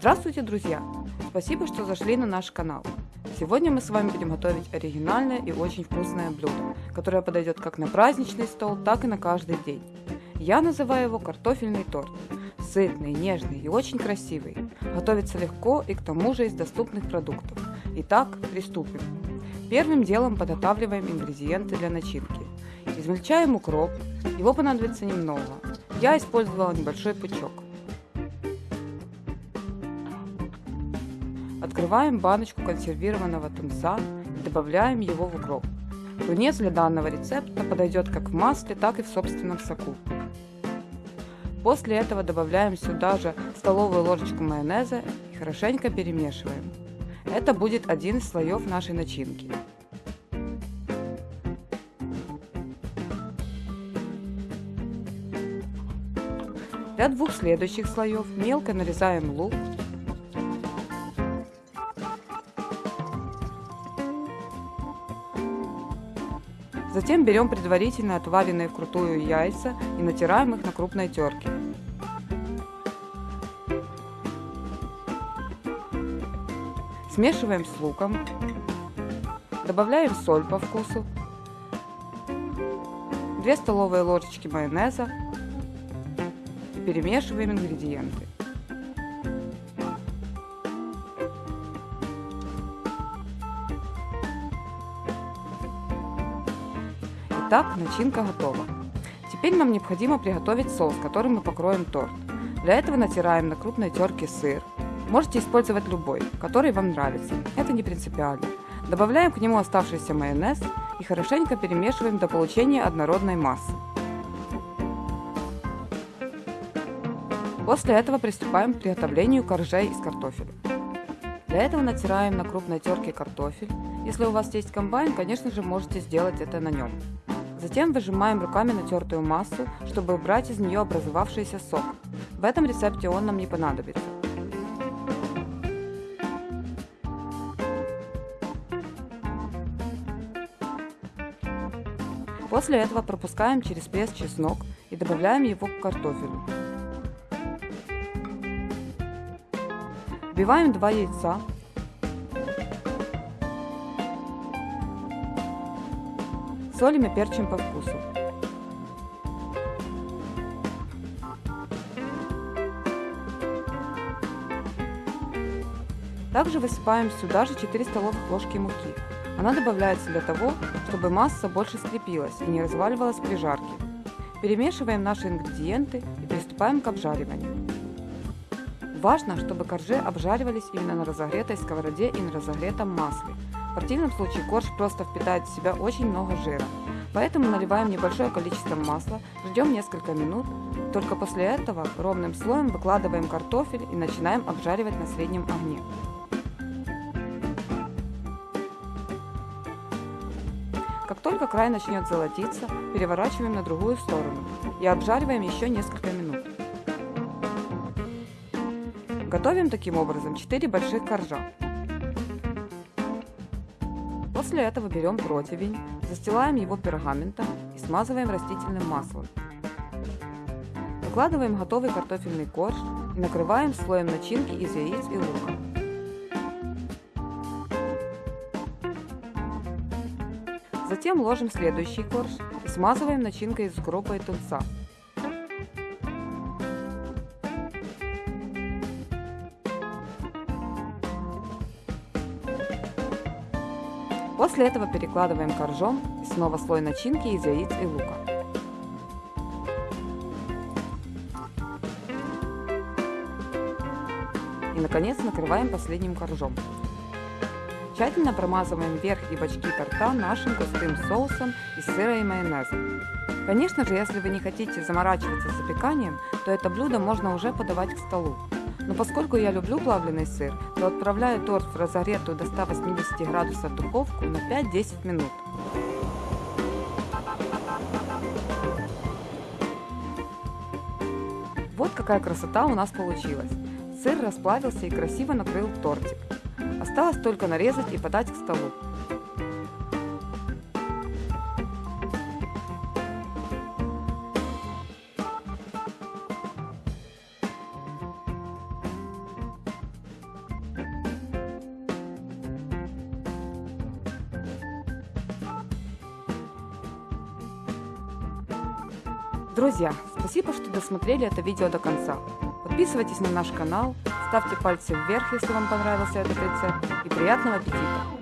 Здравствуйте, друзья! Спасибо, что зашли на наш канал. Сегодня мы с вами будем готовить оригинальное и очень вкусное блюдо, которое подойдет как на праздничный стол, так и на каждый день. Я называю его картофельный торт. Сытный, нежный и очень красивый. Готовится легко и к тому же из доступных продуктов. Итак, приступим. Первым делом подготавливаем ингредиенты для начинки. Измельчаем укроп, его понадобится немного. Я использовала небольшой пучок. Открываем баночку консервированного тунца и добавляем его в укроп. Тунец для данного рецепта подойдет как в масле, так и в собственном соку. После этого добавляем сюда же столовую ложечку майонеза и хорошенько перемешиваем. Это будет один из слоев нашей начинки. Для двух следующих слоев мелко нарезаем лук Затем берем предварительно отваренные вкрутую яйца и натираем их на крупной терке. Смешиваем с луком. Добавляем соль по вкусу. 2 столовые ложечки майонеза. И перемешиваем ингредиенты. Итак, начинка готова. Теперь нам необходимо приготовить соус, которым мы покроем торт. Для этого натираем на крупной терке сыр. Можете использовать любой, который вам нравится. Это не принципиально. Добавляем к нему оставшийся майонез и хорошенько перемешиваем до получения однородной массы. После этого приступаем к приготовлению коржей из картофеля. Для этого натираем на крупной терке картофель. Если у вас есть комбайн, конечно же можете сделать это на нем. Затем выжимаем руками натертую массу, чтобы убрать из нее образовавшийся сок. В этом рецепте он нам не понадобится. После этого пропускаем через пресс чеснок и добавляем его к картофелю. Вбиваем 2 яйца, Солим и перчим по вкусу. Также высыпаем сюда же 4 столовых ложки муки. Она добавляется для того, чтобы масса больше скрепилась и не разваливалась при жарке. Перемешиваем наши ингредиенты и приступаем к обжариванию. Важно, чтобы коржи обжаривались именно на разогретой сковороде и на разогретом масле, в противном случае корж просто впитает в себя очень много жира. Поэтому наливаем небольшое количество масла, ждем несколько минут. Только после этого ровным слоем выкладываем картофель и начинаем обжаривать на среднем огне. Как только край начнет золотиться, переворачиваем на другую сторону и обжариваем еще несколько минут. Готовим таким образом 4 больших коржа. После этого берем противень, застилаем его пергаментом и смазываем растительным маслом. Выкладываем готовый картофельный корж и накрываем слоем начинки из яиц и лука. Затем ложим следующий корж и смазываем начинкой из укропа и тунца. После этого перекладываем коржом и снова слой начинки из яиц и лука. И наконец накрываем последним коржом. Тщательно промазываем верх и бочки торта нашим густым соусом из сыра и майонеза. Конечно же, если вы не хотите заморачиваться с запеканием, то это блюдо можно уже подавать к столу. Но поскольку я люблю плавленый сыр, то отправляю торт в разогретую до 180 градусов духовку на 5-10 минут. Вот какая красота у нас получилась. Сыр расплавился и красиво накрыл тортик. Осталось только нарезать и подать к столу. Друзья, спасибо, что досмотрели это видео до конца. Подписывайтесь на наш канал, ставьте пальцы вверх, если вам понравился этот рецепт, и приятного аппетита!